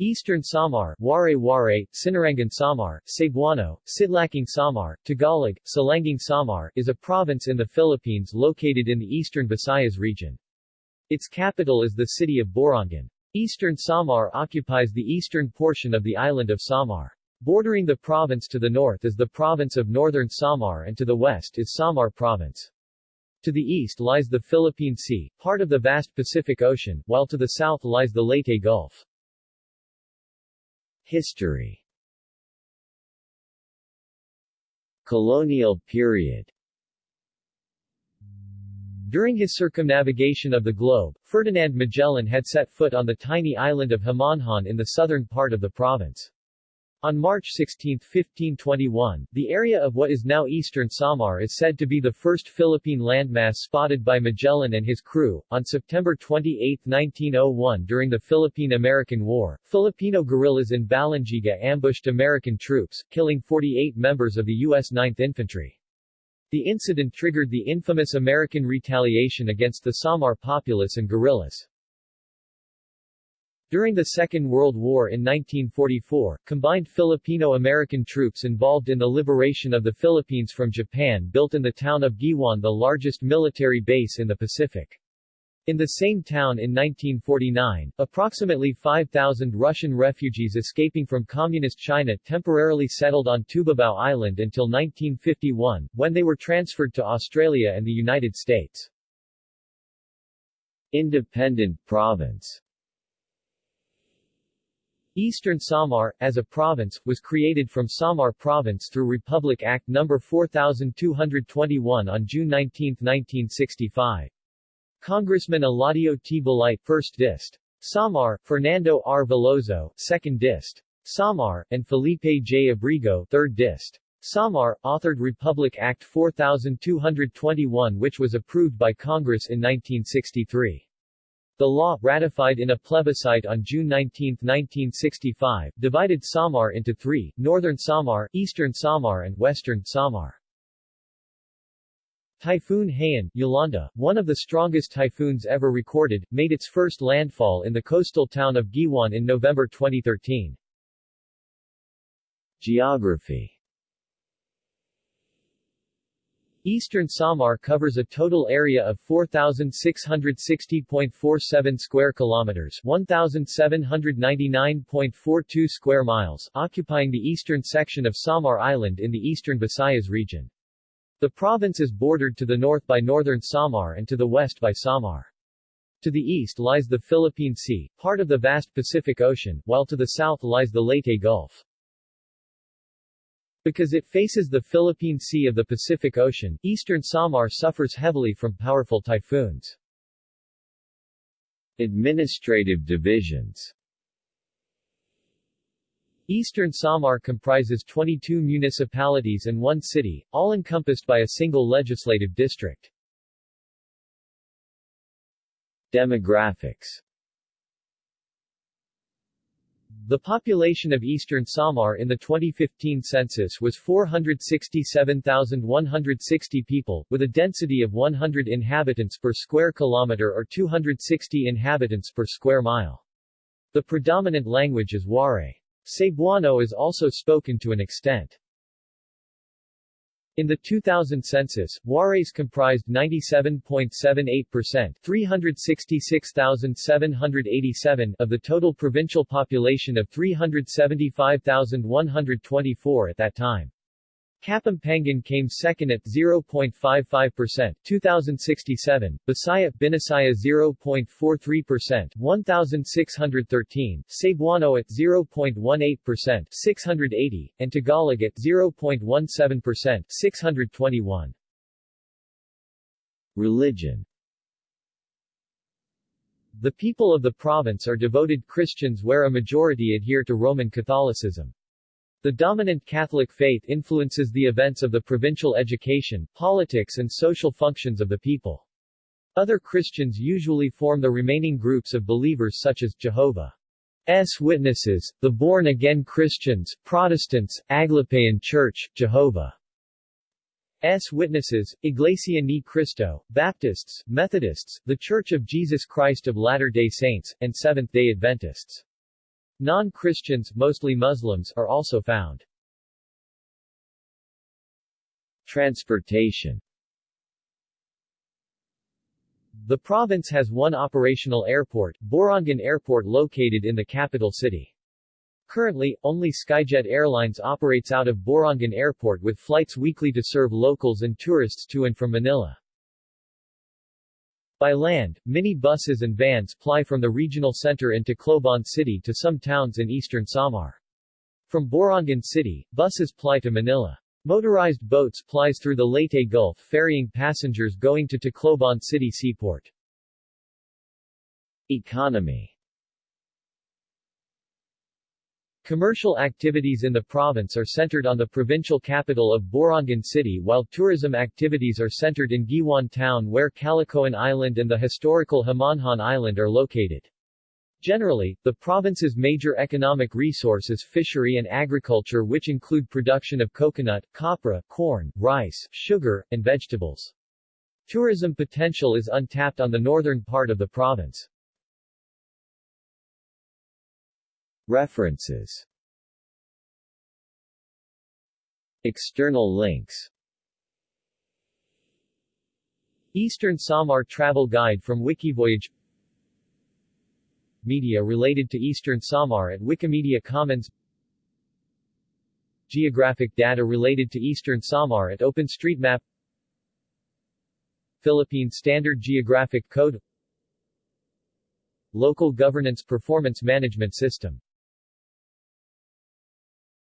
Eastern Samar, Waray Waray, Sinirangan Samar, Cebuano, Sidlakang Samar, Tagalog, Silangang Samar is a province in the Philippines located in the eastern Visayas region. Its capital is the city of Borongan. Eastern Samar occupies the eastern portion of the island of Samar. Bordering the province to the north is the province of Northern Samar and to the west is Samar Province. To the east lies the Philippine Sea, part of the vast Pacific Ocean, while to the south lies the Leyte Gulf. History Colonial period During his circumnavigation of the globe, Ferdinand Magellan had set foot on the tiny island of Homonhon in the southern part of the province. On March 16, 1521, the area of what is now eastern Samar is said to be the first Philippine landmass spotted by Magellan and his crew. On September 28, 1901 during the Philippine-American War, Filipino guerrillas in Balangiga ambushed American troops, killing 48 members of the U.S. 9th Infantry. The incident triggered the infamous American retaliation against the Samar populace and guerrillas. During the Second World War in 1944, combined Filipino-American troops involved in the liberation of the Philippines from Japan built in the town of Guiuan the largest military base in the Pacific. In the same town in 1949, approximately 5,000 Russian refugees escaping from Communist China temporarily settled on Tubabao Island until 1951, when they were transferred to Australia and the United States. Independent province Eastern Samar, as a province, was created from Samar Province through Republic Act No. 4221 on June 19, 1965. Congressman Eladio T. Balite, 1st Dist. Samar, Fernando R. Veloso, 2nd Dist. Samar, and Felipe J. Abrigo, 3rd Dist. Samar, authored Republic Act 4221 which was approved by Congress in 1963. The law, ratified in a plebiscite on June 19, 1965, divided Samar into three, Northern Samar, Eastern Samar and Western Samar. Typhoon Haiyan, Yolanda, one of the strongest typhoons ever recorded, made its first landfall in the coastal town of Guiuan in November 2013. Geography Eastern Samar covers a total area of 4660.47 square kilometers, 1799.42 square miles, occupying the eastern section of Samar Island in the eastern Visayas region. The province is bordered to the north by northern Samar and to the west by Samar. To the east lies the Philippine Sea, part of the vast Pacific Ocean, while to the south lies the Leyte Gulf. Because it faces the Philippine Sea of the Pacific Ocean, eastern Samar suffers heavily from powerful typhoons. Administrative divisions Eastern Samar comprises 22 municipalities and one city, all encompassed by a single legislative district. Demographics the population of eastern Samar in the 2015 census was 467,160 people, with a density of 100 inhabitants per square kilometer or 260 inhabitants per square mile. The predominant language is Waray. Cebuano is also spoken to an extent. In the 2000 census, Warays comprised 97.78% 366,787 of the total provincial population of 375,124 at that time. Kapampangan came second at 0.55%, 2067, Bisaya, Binisaya 0.43%, 1613, Cebuano at 0.18%, 680, and Tagalog at 0.17%, 621. Religion The people of the province are devoted Christians where a majority adhere to Roman Catholicism. The dominant Catholic faith influences the events of the provincial education, politics and social functions of the people. Other Christians usually form the remaining groups of believers such as Jehovah's Witnesses, the Born-Again Christians, Protestants, Aglipayan Church, Jehovah's Witnesses, Iglesia Ni Cristo, Baptists, Methodists, The Church of Jesus Christ of Latter-day Saints, and Seventh-day Adventists. Non-Christians, mostly Muslims, are also found. Transportation The province has one operational airport, Borongan Airport located in the capital city. Currently, only Skyjet Airlines operates out of Borongan Airport with flights weekly to serve locals and tourists to and from Manila. By land, mini buses and vans ply from the regional center into Tacloban City to some towns in eastern Samar. From Borongan City, buses ply to Manila. Motorized boats plies through the Leyte Gulf ferrying passengers going to Tacloban City Seaport. Economy Commercial activities in the province are centered on the provincial capital of Borongan City while tourism activities are centered in Guiuan town where Calicoan Island and the historical Homonhon Island are located. Generally, the province's major economic resource is fishery and agriculture which include production of coconut, copra, corn, rice, sugar, and vegetables. Tourism potential is untapped on the northern part of the province. References. External links. Eastern Samar Travel Guide from Wikivoyage. Media related to Eastern Samar at Wikimedia Commons. Geographic data related to Eastern Samar at OpenStreetMap. Philippine Standard Geographic Code. Local Governance Performance Management System